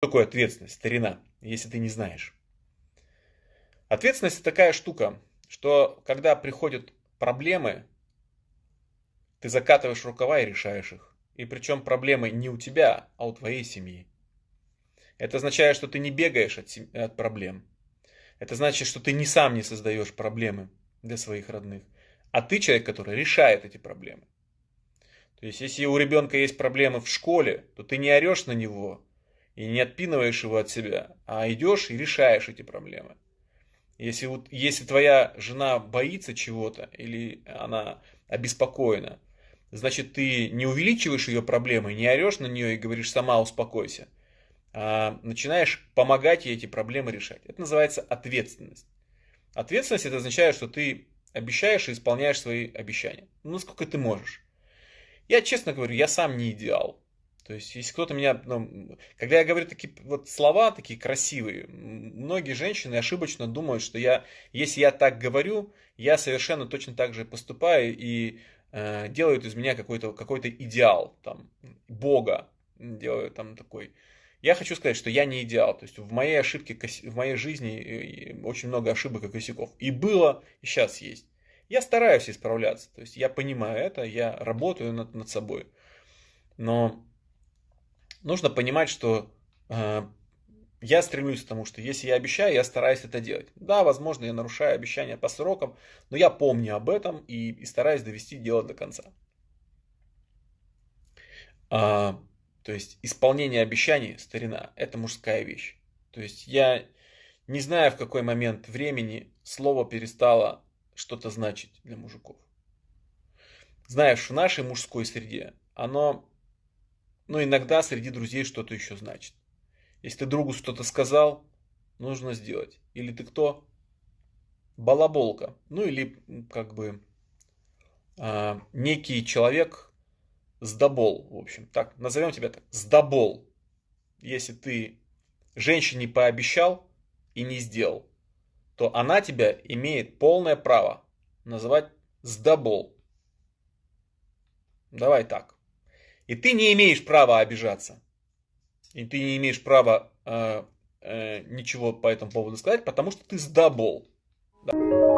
такое ответственность, старина, если ты не знаешь? Ответственность такая штука, что когда приходят проблемы, ты закатываешь рукава и решаешь их. И причем проблемы не у тебя, а у твоей семьи. Это означает, что ты не бегаешь от, сем... от проблем. Это значит, что ты не сам не создаешь проблемы для своих родных, а ты человек, который решает эти проблемы. То есть, если у ребенка есть проблемы в школе, то ты не орешь на него и не отпинываешь его от себя, а идешь и решаешь эти проблемы. Если, вот, если твоя жена боится чего-то или она обеспокоена, значит ты не увеличиваешь ее проблемы, не орешь на нее и говоришь сама успокойся, а начинаешь помогать ей эти проблемы решать. Это называется ответственность. Ответственность это означает, что ты обещаешь и исполняешь свои обещания. Ну, насколько ты можешь. Я честно говорю, я сам не идеал. То есть, если кто-то меня... Ну, когда я говорю такие вот слова, такие красивые, многие женщины ошибочно думают, что я, если я так говорю, я совершенно точно так же поступаю и э, делают из меня какой-то какой идеал, там, Бога делают там такой. Я хочу сказать, что я не идеал. То есть в моей ошибке, в моей жизни очень много ошибок и косяков. И было, и сейчас есть. Я стараюсь исправляться. То есть я понимаю это, я работаю над, над собой. Но нужно понимать, что э, я стремлюсь к тому, что если я обещаю, я стараюсь это делать. Да, возможно, я нарушаю обещания по срокам, но я помню об этом и, и стараюсь довести дело до конца. А, то есть исполнение обещаний, старина, это мужская вещь. То есть я не знаю, в какой момент времени слово перестало что-то значить для мужиков. Знаешь, в нашей мужской среде оно но иногда среди друзей что-то еще значит. Если ты другу что-то сказал, нужно сделать. Или ты кто? Балаболка. Ну или как бы э, некий человек сдобол, в общем. Так, назовем тебя так. Сдобол. Если ты женщине пообещал и не сделал, то она тебя имеет полное право называть сдобол. Давай так. И ты не имеешь права обижаться. И ты не имеешь права э, э, ничего по этому поводу сказать, потому что ты сдобол. Да.